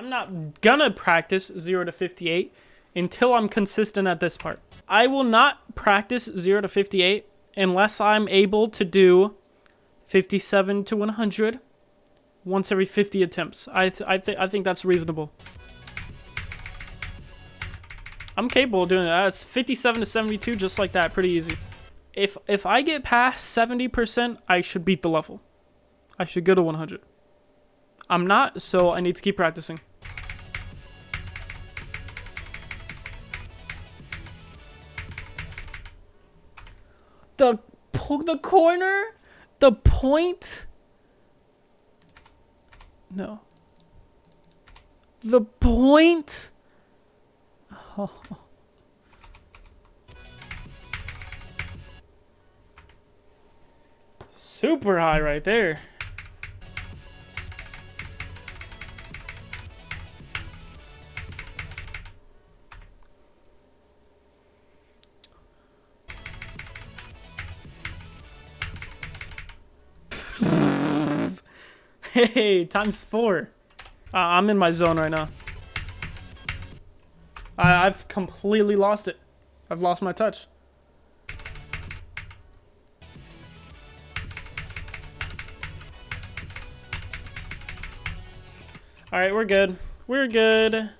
I'm not gonna practice 0 to 58 until I'm consistent at this part. I will not practice 0 to 58 unless I'm able to do 57 to 100 once every 50 attempts. I, th I, th I think that's reasonable. I'm capable of doing that. It's 57 to 72 just like that. Pretty easy. If, if I get past 70%, I should beat the level. I should go to 100. I'm not, so I need to keep practicing. The the corner, the point. No. The point. Oh. Super high right there. Hey, times four. Uh, I'm in my zone right now. I I've completely lost it. I've lost my touch. Alright, we're good. We're good.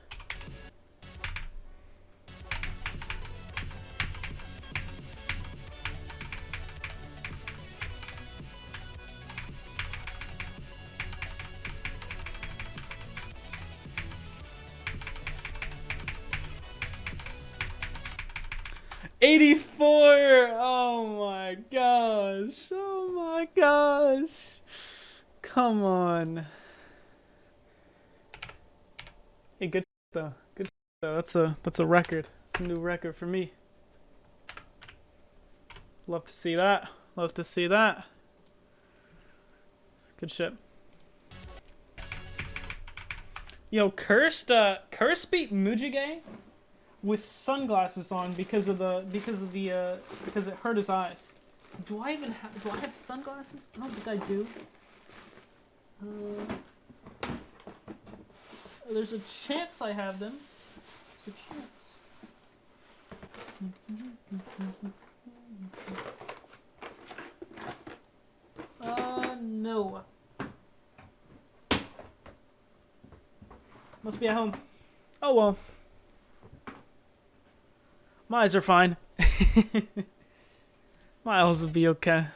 84! Oh my gosh. Oh my gosh. Come on. Hey, good though. Good though. That's a that's a record. It's a new record for me. Love to see that. Love to see that. Good shit. Yo, cursed uh Curse beat Mujige with sunglasses on because of the because of the uh, because it hurt his eyes. Do I even have do I have sunglasses? I don't think I do. Uh, there's a chance I have them. There's a chance. Uh, no. Must be at home. Oh well. My eyes are fine. My eyes will be okay.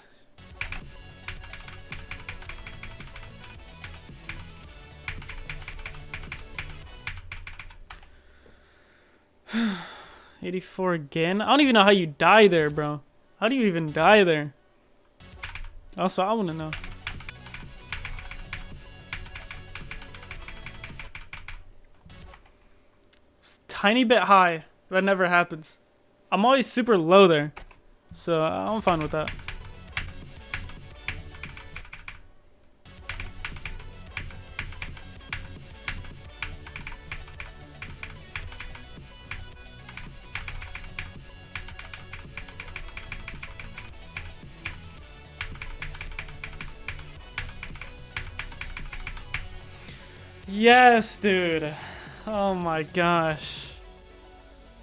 Eighty-four again. I don't even know how you die there, bro. How do you even die there? Also, I want to know. It's tiny bit high. That never happens. I'm always super low there. So I'm fine with that. Yes, dude. Oh my gosh.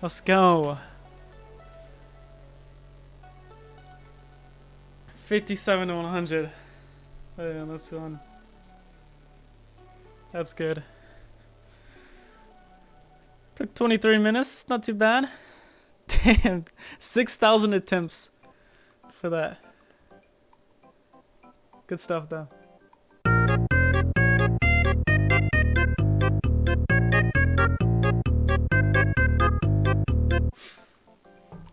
Let's go. 57 to 100. Yeah, that's one. That's good. Took 23 minutes, not too bad. Damn, 6,000 attempts for that. Good stuff though.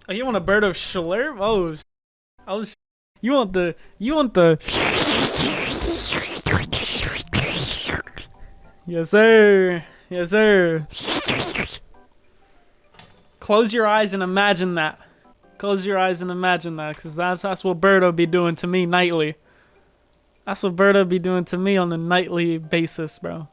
Oh, you want a bird of Schlerp? Oh, was oh, you want the, you want the. Yes, sir. Yes, sir. Close your eyes and imagine that. Close your eyes and imagine that, because that's, that's what Birdo be doing to me nightly. That's what Birdo be doing to me on a nightly basis, bro.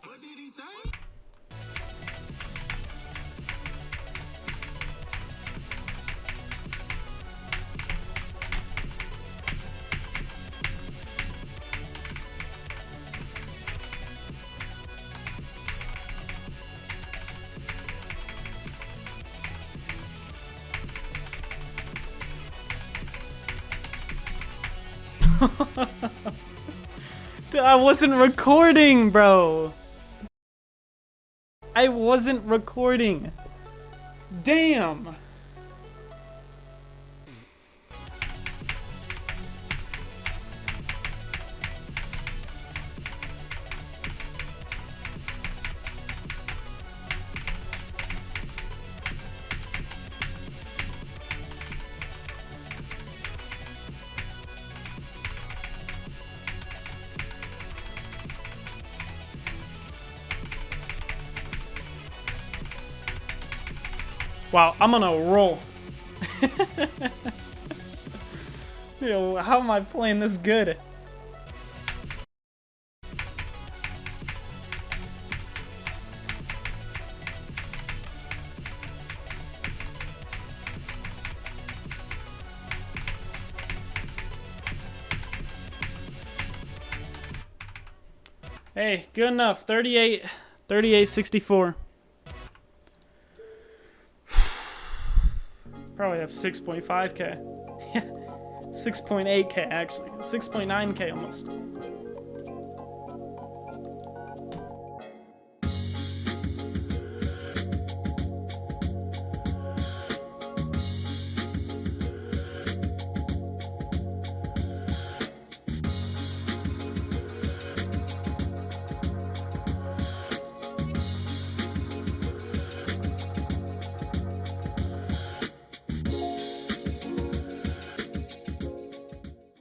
I wasn't recording, bro. I wasn't recording. Damn. Wow, I'm on a roll. Yo, how am I playing this good? Hey, good enough. 38, 38, 64. Probably have 6.5k. 6.8k actually. 6.9k almost.